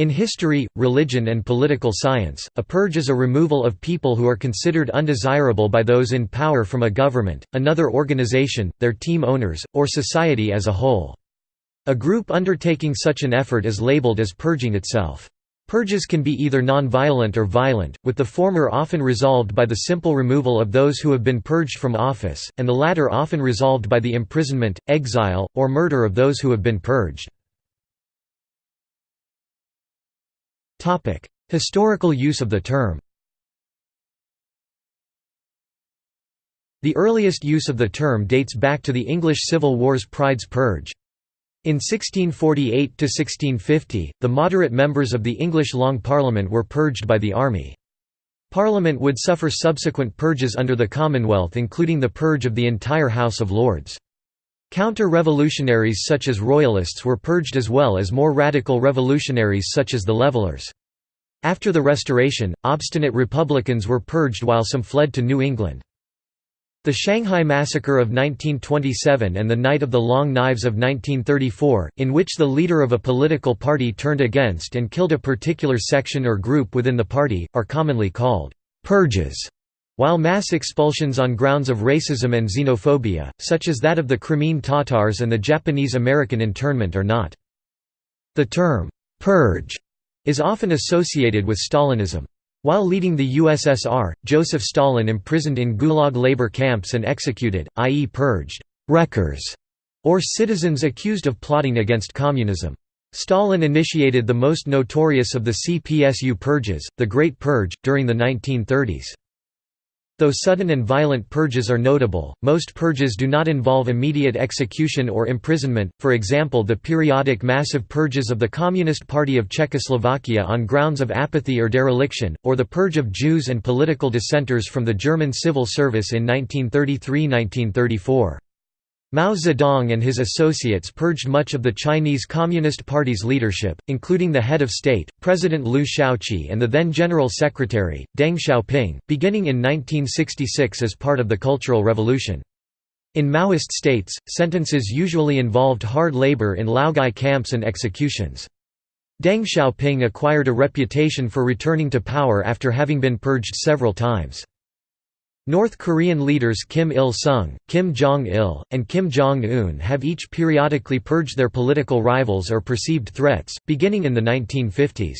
In history, religion and political science, a purge is a removal of people who are considered undesirable by those in power from a government, another organization, their team owners, or society as a whole. A group undertaking such an effort is labeled as purging itself. Purges can be either non-violent or violent, with the former often resolved by the simple removal of those who have been purged from office, and the latter often resolved by the imprisonment, exile, or murder of those who have been purged. Historical use of the term The earliest use of the term dates back to the English Civil War's Pride's Purge. In 1648–1650, the moderate members of the English Long Parliament were purged by the army. Parliament would suffer subsequent purges under the Commonwealth including the purge of the entire House of Lords. Counter-revolutionaries such as Royalists were purged as well as more radical revolutionaries such as the Levellers. After the Restoration, obstinate Republicans were purged while some fled to New England. The Shanghai Massacre of 1927 and the Night of the Long Knives of 1934, in which the leader of a political party turned against and killed a particular section or group within the party, are commonly called «purges», while mass expulsions on grounds of racism and xenophobia, such as that of the Crimean Tatars and the Japanese-American internment are not. The term «purge» is often associated with Stalinism. While leading the USSR, Joseph Stalin imprisoned in Gulag labor camps and executed, i.e. purged, wreckers, or citizens accused of plotting against communism. Stalin initiated the most notorious of the CPSU purges, the Great Purge, during the 1930s. Though sudden and violent purges are notable, most purges do not involve immediate execution or imprisonment, for example the periodic massive purges of the Communist Party of Czechoslovakia on grounds of apathy or dereliction, or the purge of Jews and political dissenters from the German civil service in 1933–1934. Mao Zedong and his associates purged much of the Chinese Communist Party's leadership, including the head of state, President Liu Shaoqi and the then General Secretary, Deng Xiaoping, beginning in 1966 as part of the Cultural Revolution. In Maoist states, sentences usually involved hard labor in laogai camps and executions. Deng Xiaoping acquired a reputation for returning to power after having been purged several times. North Korean leaders Kim Il-sung, Kim Jong-il, and Kim Jong-un have each periodically purged their political rivals or perceived threats, beginning in the 1950s.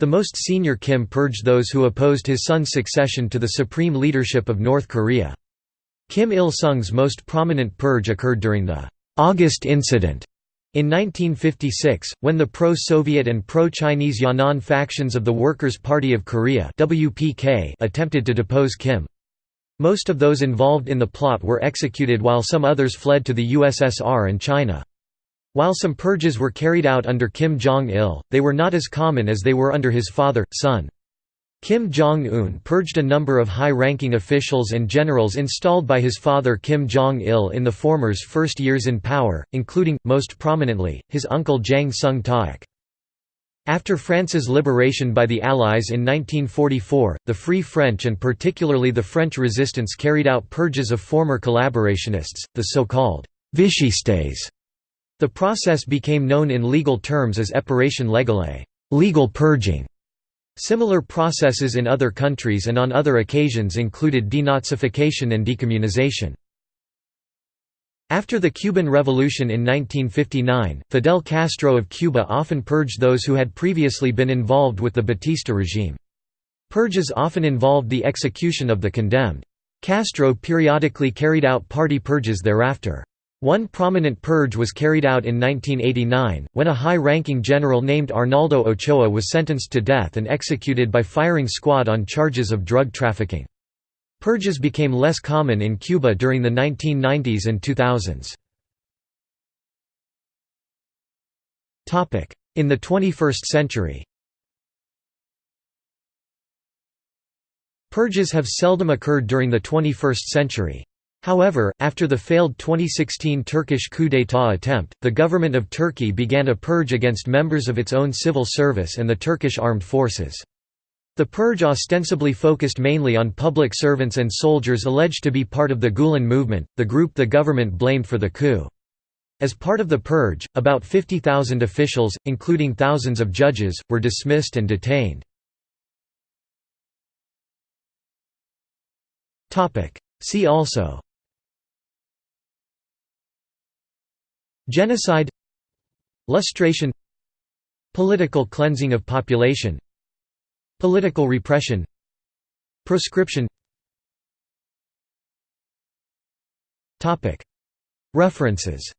The most senior Kim purged those who opposed his son's succession to the supreme leadership of North Korea. Kim Il-sung's most prominent purge occurred during the August Incident in 1956, when the pro-Soviet and pro-Chinese Yan'an factions of the Workers' Party of Korea attempted to depose Kim. Most of those involved in the plot were executed while some others fled to the USSR and China. While some purges were carried out under Kim Jong-il, they were not as common as they were under his father, son. Kim Jong-un purged a number of high-ranking officials and generals installed by his father Kim Jong-il in the former's first years in power, including, most prominently, his uncle Jang Sung-taek. After France's liberation by the Allies in 1944, the Free French and particularly the French resistance carried out purges of former collaborationists, the so-called «vichistes». The process became known in legal terms as épuration légale legal purging". Similar processes in other countries and on other occasions included denazification and decommunization. After the Cuban Revolution in 1959, Fidel Castro of Cuba often purged those who had previously been involved with the Batista regime. Purges often involved the execution of the condemned. Castro periodically carried out party purges thereafter. One prominent purge was carried out in 1989, when a high-ranking general named Arnaldo Ochoa was sentenced to death and executed by firing squad on charges of drug trafficking. Purges became less common in Cuba during the 1990s and 2000s. In the 21st century Purges have seldom occurred during the 21st century. However, after the failed 2016 Turkish coup d'état attempt, the government of Turkey began a purge against members of its own civil service and the Turkish armed forces. The purge ostensibly focused mainly on public servants and soldiers alleged to be part of the Gulen movement, the group the government blamed for the coup. As part of the purge, about 50,000 officials, including thousands of judges, were dismissed and detained. See also Genocide Lustration Political cleansing of population Political repression Proscription. References